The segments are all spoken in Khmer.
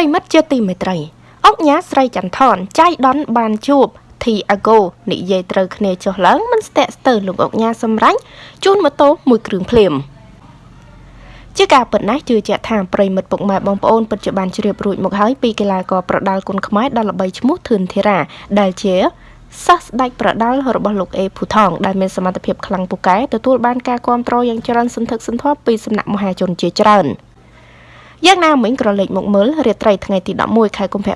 រិមិត្តជាទីមេត្រីអុកញ៉ាស្រីចន្ទថនចៃដនបានជួបធីអាហ្គោនិយាយត្រូវគ្នាចុះឡើងមិនស្ទាក់ស្ទើរលោកអុកញ៉ាសម្រាញ់ជូនម៉ូតូមួយគ្រឿងភ្លាមជាការពិតណាស់ជឿជាក់ថាប្រិមិត្តពុកម៉ែបងប្អូនពិតជាបានជ្រាបរួចមកហើយពីកីឡាករប្រដាល់គុនខ្មែរដ៏ល្បីឈ្មោះធឿនធីរ៉ាដែលជាសិស្សស្ដេចប្រដាល់របស់លោកអេភូថងដែលមានសមត្ថភាពខ្លាំងពូកែទទួលបានការគ្រប់គ្រងយ៉ាងច្រើនសន្ធឹកសន្ធាប់ពីសំណាក់មហាជនជាច្រើន។ យ៉ាងណាមិញក្រឡេកមកមើលរាត្រីថ្ងៃទី11ខែកុម្ភៈ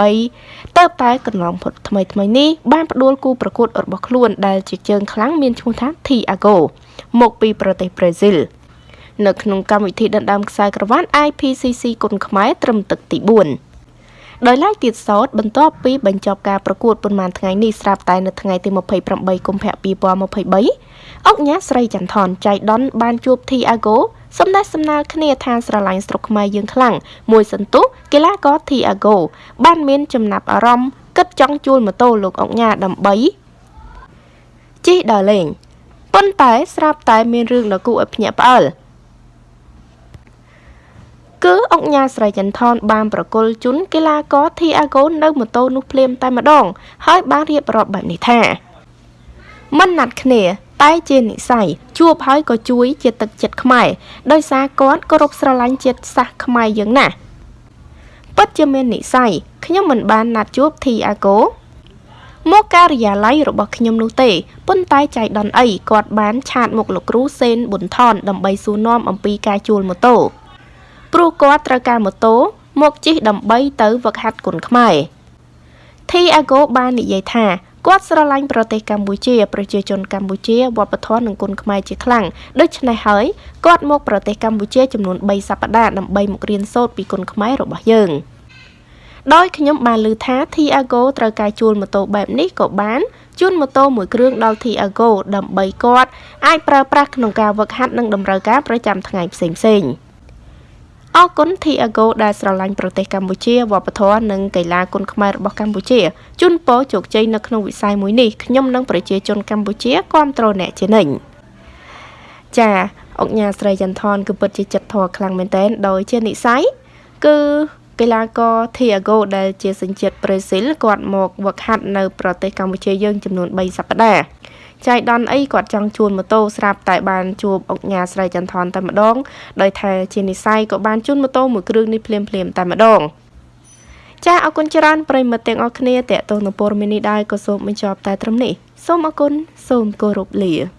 2023តើតែកន្លងផុតថ្មីថ្មីនេះបានផ្ដួលគូប្រកួតរបស់ខ្លួនដែលជាជើងខ្លាំងមានឈ្មោះថា Thiago មកពីប្រទេសប្រេស៊ីលនៅក្នុងកម្មវិធីដណ្ដើមខ្សែក្រវ៉ាន់ IPCC គុនខ្មែរត្រឹមទឹកទី4ដោយឡែកទៀតសោតបន្ទាប់ពីបញ្ចប់ការប្រកួតប៉ុន្មានថ្ងៃនេះស្រាប់តែនៅថ្ងៃទី28កុម្ភៈ2023អុកញ៉ាស្រីចន្ទថនចៃដនបានជួប Thiago សំណេះសំណាលគ្នាថាស្រឡាញ់ស្រុកខ្មែរយើងខ្លាំងមួយសន្ទុះកីឡាករ Thiago បានមានចំណាប់អារម្មណ៍គិតចង់ជួលម៉ូតូលោកអុកញ៉ាដើម្បីជិះដើរលេងប៉ុន្តែស្រាប់តែមានរឿងដ៏គួរឲ្យភ្ញាក់ផ្អើលគឺអុកញ៉ាស្រីចន្ទថនបានប្រគល់ជូនកីឡាករ Thiago នៅម៉ូតូនោះភ្លាមតែម្ដង ហើយបានរៀបរាប់បែបនេះថាមិនណាត់គ្នា តែជានិស័យ ជួបហើយក៏ជួយជាទឹកចិត្តខ្មែរដោយសារគាត់គោរពស្រឡាញ់ជាតិសាសន៍ខ្មែរយើងណាស់ពិតជាមាននិស័យខ្ញុំមិនបានណាត់ជួបធីអាកូមកការិយាល័យរបស់ខ្ញុំនោះទេប៉ុន្តែចៃដន្យអីគាត់បានឆាតមកលោកគ្រូសេនប៊ុនថនដើម្បីសួរនាំអំពីការជួលម៉ូតូព្រោះគាត់ត្រូវការម៉ូតូមកជិះដើម្បីទៅវឹកហាត់គុនខ្មែរធីអាកូបាននិយាយថា គាត់ស្រឡាញ់ប្រទេសកម្ពុជា ប្រជាជនកម្ពុជាវប្បធម៌និងគុណខ្មែរជាខ្លាំងដូច្នេះហើយគាត់មកប្រទេសកម្ពុជាចំនួន3សប្តាហ៍ដើម្បីមករៀនសូត្រពីគុណខ្មែររបស់យើងដោយខ្ញុំបានឮថា Thiago ត្រូវការជួលម៉ូតូបែបនេះក៏បានជូនម៉ូតូមួយគ្រឿងដល់ Thiago ដើម្បីគាត់អាចប្រើប្រាស់ក្នុងការវឹកហាត់និងតម្រូវការប្រចាំថ្ងៃផ្សេងៗ។ អរគុណ Thiago ដែលស្រឡាញ់ប្រទេសកម្ពុជាវប្បធម៌និងកីឡាគុនខ្មែររបស់កម្ពុជាជូនពរជោគជ័យនៅក្នុងវិស័យមួយនេះខ្ញុំនិងប្រជាជនកម្ពុជាគ្រប់គ្រងអ្នកជានិញចាអុកញ៉ាស្រីចន្ទថនគឺពិតជាចិត្តធម៌ខ្លាំងមែនទែនដោយជានិស័យគឺកីឡាករ Thiago ដែលជាសញ្ជាតិប្រេស៊ីលគាត់មកវឹកហាត់នៅប្រទេសកម្ពុជាយើងចំនួន3សប្តាហ៍ ចៃដន្យអីគាត់ចង់ជួនម៉ូតូស្រាប់តែបានជួបអុកញ៉ាស្រីចន្ទថនតែម្ដងដោយថាជានិស័យក៏បានជួនម៉ូតូមួយគ្រឿងនេះភ្លាមភ្លាមតែម្ដងចាអរគុណច្រើនប្រិមិត្តទាំងអស់គ្នាតេតងនៅព័ត៌មាននេះដែរក៏សូមបញ្ចប់តែត្រឹមនេះសូមអរគុណសូមគោរពលា